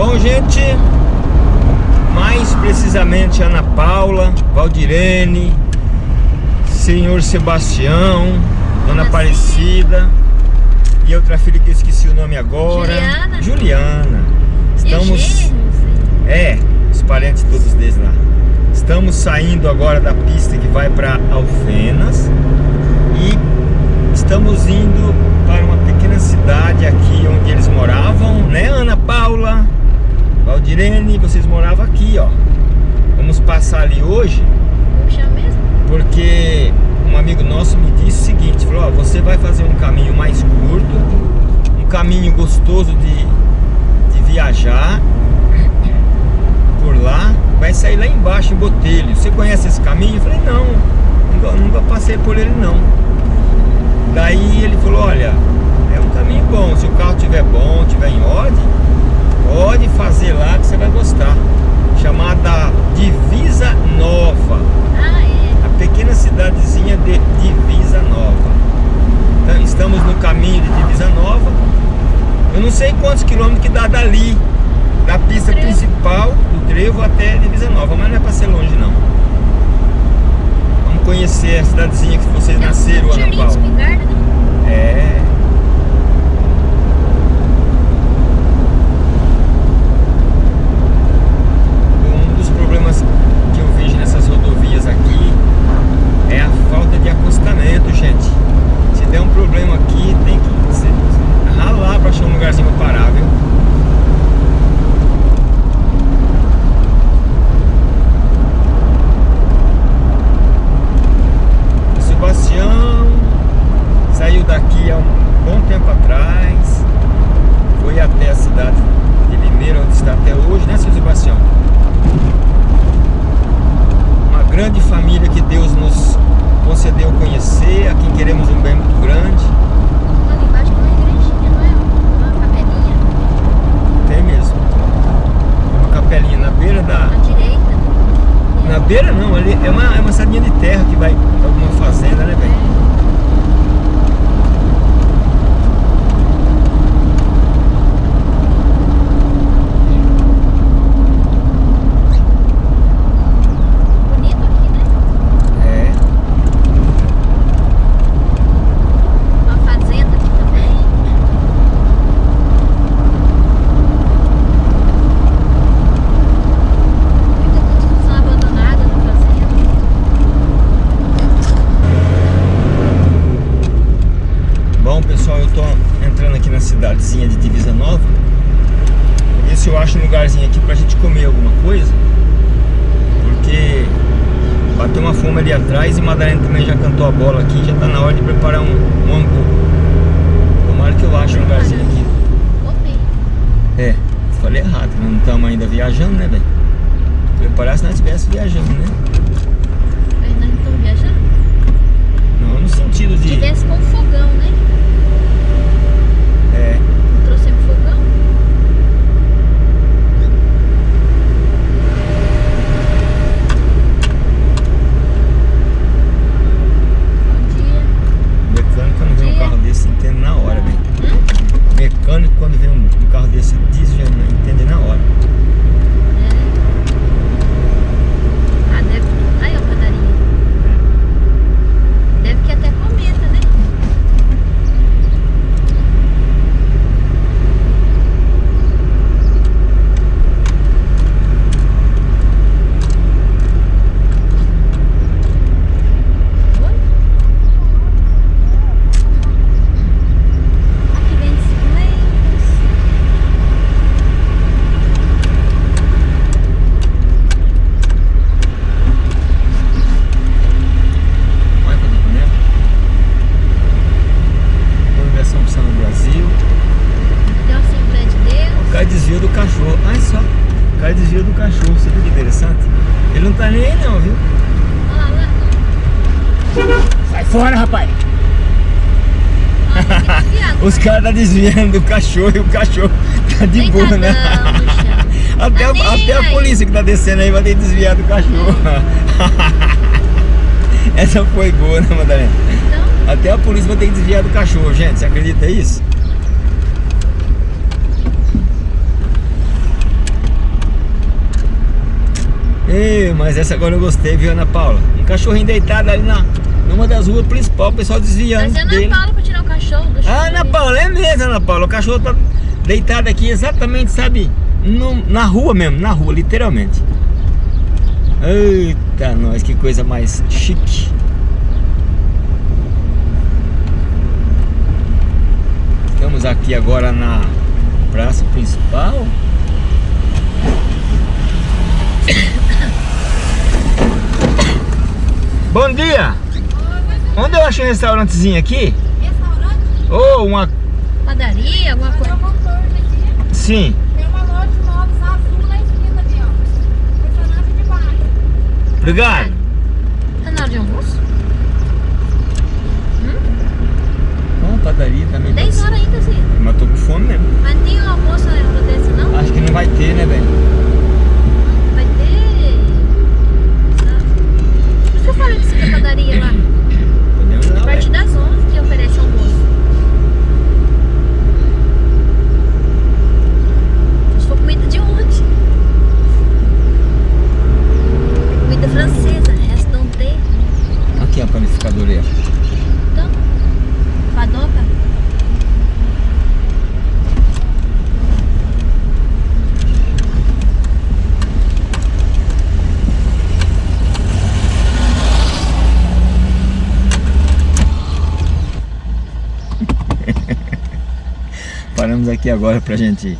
Bom, gente, mais precisamente Ana Paula, Valdirene, Senhor Sebastião, Dona Aparecida e outra filha que eu esqueci o nome agora. Juliana. Juliana. Estamos. É, os parentes todos deles lá. Estamos saindo agora da pista que vai para Alfenas e estamos indo para uma pequena cidade aqui onde eles moravam, né Ana Paula? Valdirene, vocês moravam aqui, ó. Vamos passar ali hoje. Puxa mesmo? Porque um amigo nosso me disse o seguinte, falou, ó, você vai fazer um caminho mais curto, um caminho gostoso de, de viajar por lá, vai sair lá embaixo em Botelho. Você conhece esse caminho? Eu falei, não, nunca, nunca passei por ele não. Daí ele falou, olha, é um caminho bom, se o carro estiver bom, estiver em ordem, pode fazer lá que você vai gostar. Chamada Divisa Nova. Ah, é. A pequena cidadezinha de Divisa Nova. Então, estamos no caminho de Divisa Nova. Eu não sei quantos quilômetros que dá dali, da pista Trevo. principal, do Trevo até Divisa Nova, mas não é para ser longe não. Vamos conhecer a cidadezinha que vocês nasceram, Ana Paula. né? É. Preparar se nós estivéssemos viajando, né? Aí nós estamos viajando. Não no sentido Se de... tivesse com fogão, né? É, Trouxemos fogão. Bom dia. mecânico quando vê um carro desse entende na hora, velho. Mecânico quando vê um, um carro desse diz já não entende na hora. É. Ah, deve. Aí, ó, padaria. Deve que até comenta, né? Oi? Aqui vem bicicletas. Olha que documento. Congregação Opção no Brasil. Tem uma Assembleia de Deus. O cara desviou do cachorro. Olha só. O cara desviou do cachorro. Você viu que interessante? Ele não tá nem aí não, viu? Sai fora, rapaz! Os caras tá desviando do cachorro e o cachorro tá de boa, né? Até, Tá a- até a polícia que tá descendo aí vai ter que desviar do cachorro. Essa foi boa, né, Madalena? Então, Até a polícia vai ter que desviar do cachorro, gente. Você acredita nisso? Ei, mas essa agora eu gostei, viu, Ana Paula? Um cachorrinho deitado ali na, numa das ruas principais, o pessoal desviando Mas é dele. Ana Paula pra tirar o cachorro do Ah, Ana Paula, é mesmo, Ana Paula. O cachorro tá deitado aqui exatamente, sabe? no- na rua mesmo, na rua, literalmente. Eita, nós, que coisa mais chique. Estamos aqui agora na praça principal. Bom dia! Onde eu achei um restaurantezinho aqui? Restaurante? Ou uma... Padaria, alguma coisa. Sim. Tem uma loja de móveis azul na esquina ali, ó. Personagem de baixo. Obrigado. Tá na hora de almoço? Bom, padaria também. 10 pode ser. horas ainda, sim. Mas tô com fome mesmo. Mas não tem almoço na hora dessa, não? Acho que não vai ter, né, velho? Vai ter. Sabe? Que falei que você padaria lá. Podemos ir lá, A partir das 11 que oferece almoço. Se for comida de onde? Comida francesa, resta não ter. Aqui a panificadora aí. ó. Então, padoca. Aqui agora pra gente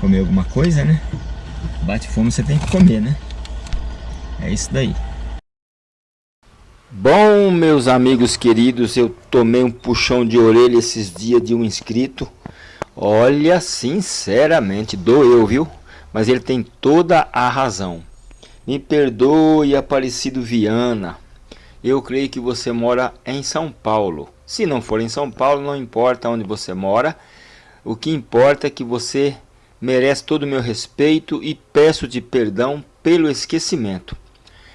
comer alguma coisa, né? Bate fome, você tem que comer, né? É isso daí. Bom, meus amigos queridos, eu tomei um puxão de orelha esses dias de um inscrito. Olha, sinceramente, doeu, viu? Mas ele tem toda a razão. Me perdoe, Aparecido Viana. Eu creio que você mora em São Paulo. Se não for em São Paulo, não importa onde você mora. O que importa é que você merece todo o meu respeito e peço-te perdão pelo esquecimento.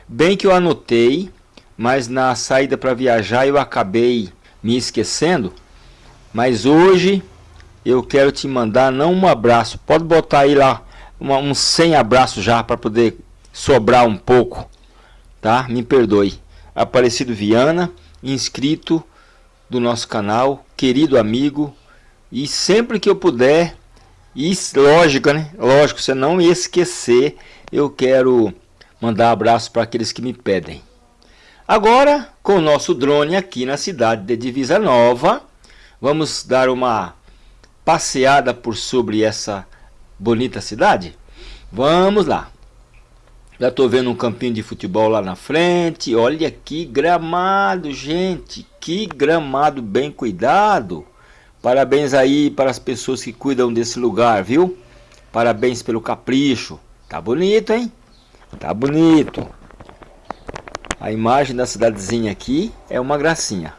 Bem que eu anotei, mas na saída para viajar eu acabei me esquecendo. Mas hoje eu quero te mandar não um abraço, pode botar aí lá uma, um 100 abraços já para poder sobrar um pouco, tá? Me perdoe. Aparecido Viana, inscrito do nosso canal, querido amigo, e sempre que eu puder, e lógico, né? Lógico, você não me esquecer, eu quero mandar abraço para aqueles que me pedem. Agora, com o nosso drone aqui na cidade de Divisa Nova, vamos dar uma passeada por sobre essa bonita cidade? Vamos lá. Já estou vendo um campinho de futebol lá na frente. Olha que gramado, gente. Que gramado bem cuidado. Parabéns aí para as pessoas que cuidam desse lugar, viu? Parabéns pelo capricho. Tá bonito, hein? Tá bonito. A imagem da cidadezinha aqui é uma gracinha.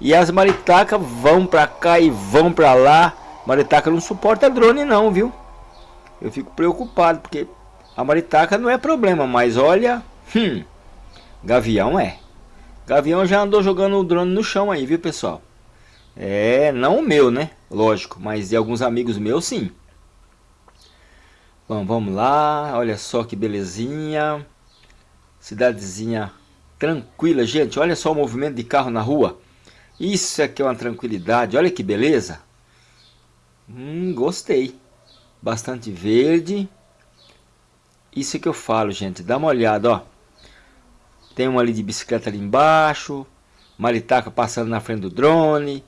E as maritacas vão pra cá e vão pra lá. Maritaca não suporta drone não, viu? Eu fico preocupado porque a maritaca não é problema, mas olha, hum, gavião é. Gavião já andou jogando o drone no chão aí, viu, pessoal? É, não o meu, né? Lógico, mas de alguns amigos meus, sim. Bom, vamos lá. Olha só que belezinha. Cidadezinha tranquila, gente. Olha só o movimento de carro na rua. Isso aqui é uma tranquilidade. Olha que beleza. Hum, gostei. Bastante verde. Isso é que eu falo, gente. Dá uma olhada, ó. Tem uma ali de bicicleta ali embaixo. Maritaca passando na frente do drone.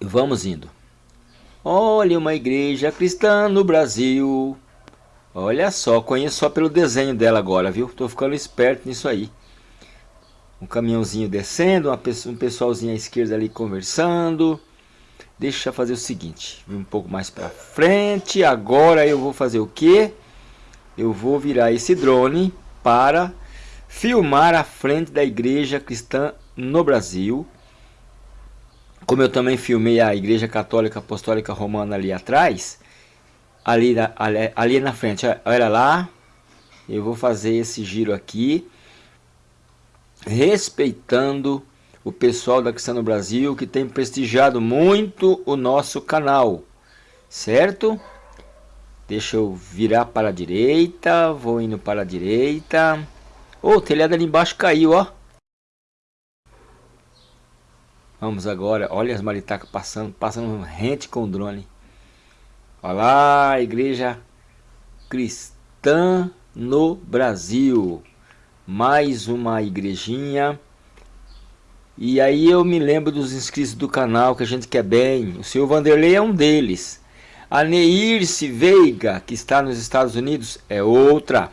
Vamos indo. Olha uma igreja cristã no Brasil. Olha só, conheço só pelo desenho dela agora, viu? Tô ficando esperto nisso aí. Um caminhãozinho descendo, pessoa, um pessoalzinho à esquerda ali conversando. Deixa eu fazer o seguinte, um pouco mais para frente. Agora eu vou fazer o que? Eu vou virar esse drone para filmar a frente da igreja cristã no Brasil. Como eu também filmei a igreja católica apostólica romana ali atrás, ali, na- ali, ali na frente, olha lá, eu vou fazer esse giro aqui, respeitando o pessoal da Cristã no Brasil que tem prestigiado muito o nosso canal, certo? Deixa eu virar para a direita. Vou indo para a direita. Oh, o telhado ali embaixo caiu, ó. Vamos agora. Olha as maritacas passando. Passando rente com o drone. Olha lá, igreja cristã no Brasil. Mais uma igrejinha. E aí eu me lembro dos inscritos do canal que a gente quer bem. O senhor Vanderlei é um deles. A Neirce Veiga, que está nos Estados Unidos, é outra.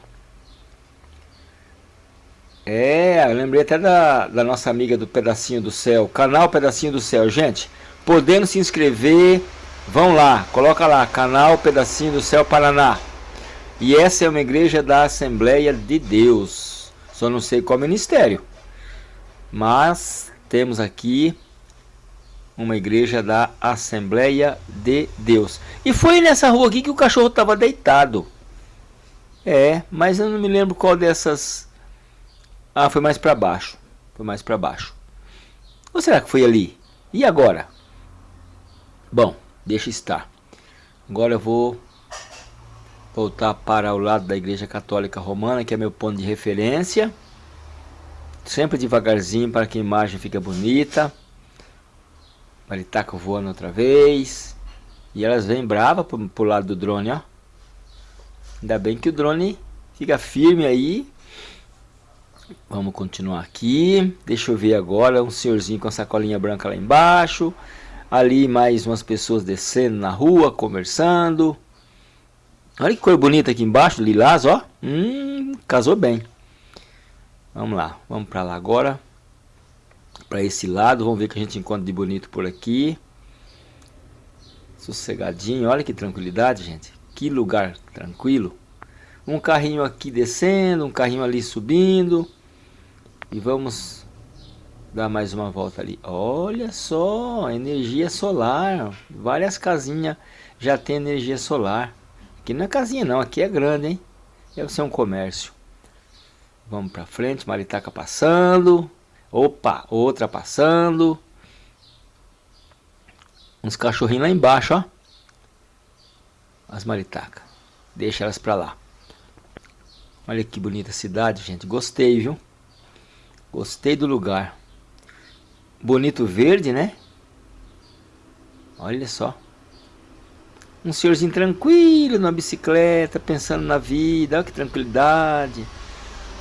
É, eu lembrei até da, da nossa amiga do Pedacinho do Céu. Canal Pedacinho do Céu. Gente, podendo se inscrever, vão lá. Coloca lá, canal Pedacinho do Céu Paraná. E essa é uma igreja da Assembleia de Deus. Só não sei qual ministério. Mas temos aqui uma igreja da Assembleia de Deus. E foi nessa rua aqui que o cachorro estava deitado. É, mas eu não me lembro qual dessas... Ah, foi mais para baixo. Foi mais para baixo. Ou será que foi ali? E agora? Bom, deixa estar. Agora eu vou voltar para o lado da Igreja Católica Romana, que é meu ponto de referência. Sempre devagarzinho para que a imagem fique bonita. Maritaca voando outra vez. E elas vêm bravas pro, pro lado do drone, ó. Ainda bem que o drone fica firme aí. Vamos continuar aqui. Deixa eu ver agora um senhorzinho com a sacolinha branca lá embaixo. Ali mais umas pessoas descendo na rua, conversando. Olha que cor bonita aqui embaixo, lilás, ó. Hum, casou bem. Vamos lá, vamos para lá agora. Para esse lado, vamos ver o que a gente encontra de bonito por aqui. Sossegadinho, olha que tranquilidade, gente. Que lugar tranquilo. Um carrinho aqui descendo, um carrinho ali subindo. E vamos dar mais uma volta ali. Olha só, energia solar. Várias casinhas já tem energia solar. Aqui não é casinha não, aqui é grande, hein? Deve ser um comércio. Vamos pra frente, maritaca passando. Opa, outra passando. Uns cachorrinhos lá embaixo, ó. As maritacas. Deixa elas pra lá. Olha que bonita cidade, gente. Gostei, viu? Gostei do lugar. Bonito verde, né? Olha só. Um senhorzinho tranquilo na bicicleta, pensando na vida, olha que tranquilidade.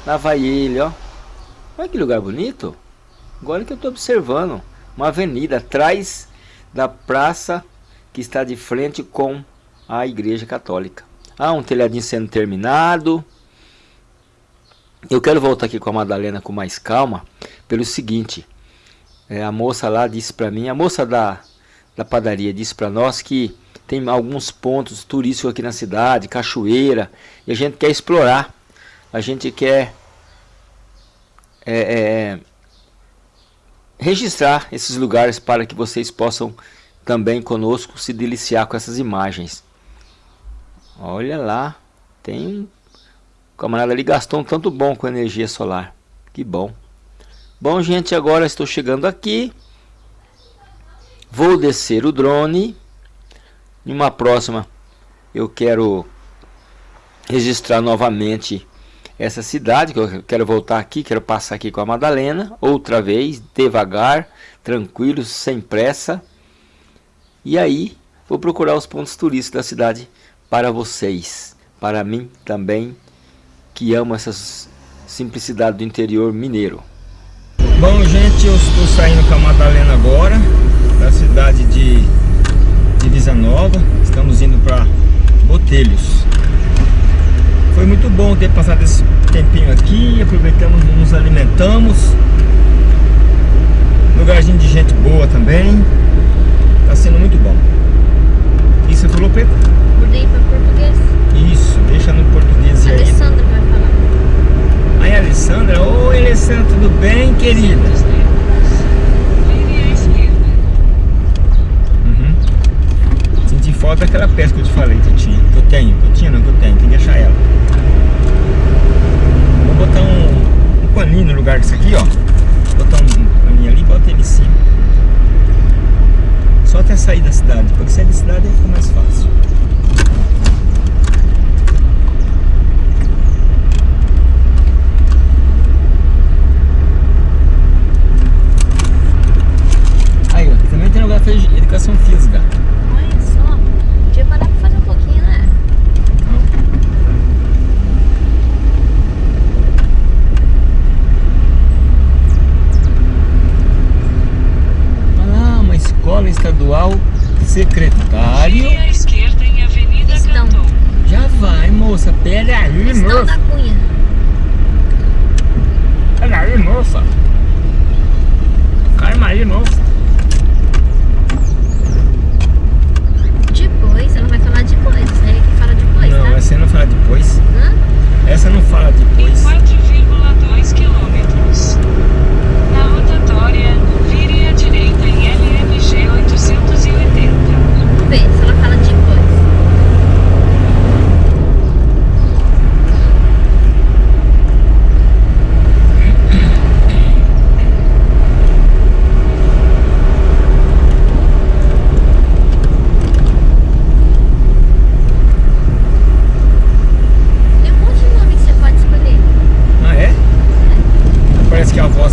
Lá vai ele, ó. Olha que lugar bonito. Agora que eu estou observando, uma avenida atrás da praça que está de frente com a igreja católica. Ah, um telhadinho sendo terminado. Eu quero voltar aqui com a Madalena com mais calma, pelo seguinte. É, a moça lá disse para mim, a moça da, da padaria disse para nós que tem alguns pontos turísticos aqui na cidade, cachoeira, e a gente quer explorar. A gente quer é, é, registrar esses lugares para que vocês possam também conosco se deliciar com essas imagens. Olha lá, tem um camarada ali gastou um tanto bom com energia solar. Que bom. Bom, gente, agora estou chegando aqui. Vou descer o drone em uma próxima, eu quero registrar novamente essa cidade, que eu quero voltar aqui, quero passar aqui com a Madalena, outra vez, devagar, tranquilo, sem pressa. E aí, vou procurar os pontos turísticos da cidade para vocês, para mim também, que amo essa simplicidade do interior mineiro. Bom, gente, eu estou saindo com a Madalena agora, da cidade de Divisa Nova, estamos indo para Botelhos. Foi muito bom ter passado esse tempinho aqui, aproveitamos, nos alimentamos. Lugarzinho de gente boa também. Está sendo muito bom.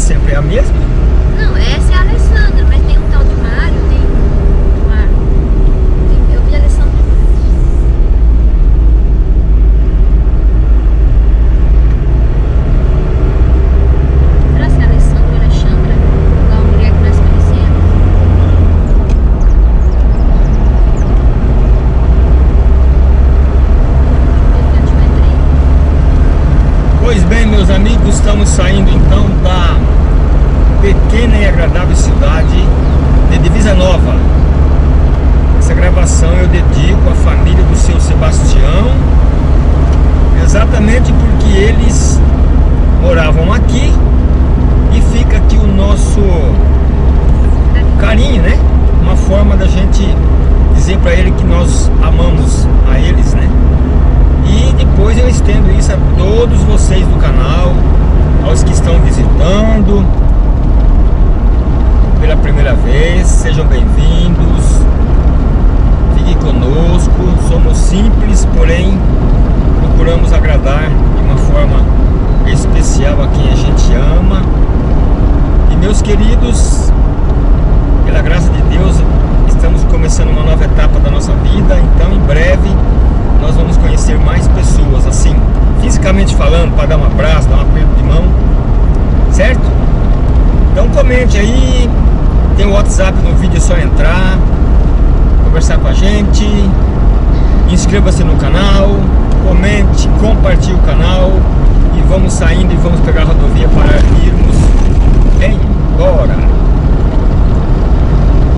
sempre é a mesma? Não, essa Meus queridos, pela graça de Deus, estamos começando uma nova etapa da nossa vida, então em breve nós vamos conhecer mais pessoas, assim, fisicamente falando, para dar um abraço, dar um aperto de mão, certo? Então comente aí, tem o WhatsApp no vídeo, é só entrar, conversar com a gente, inscreva-se no canal, comente, compartilhe o canal e vamos saindo e vamos pegar a rodovia para irmos em agora.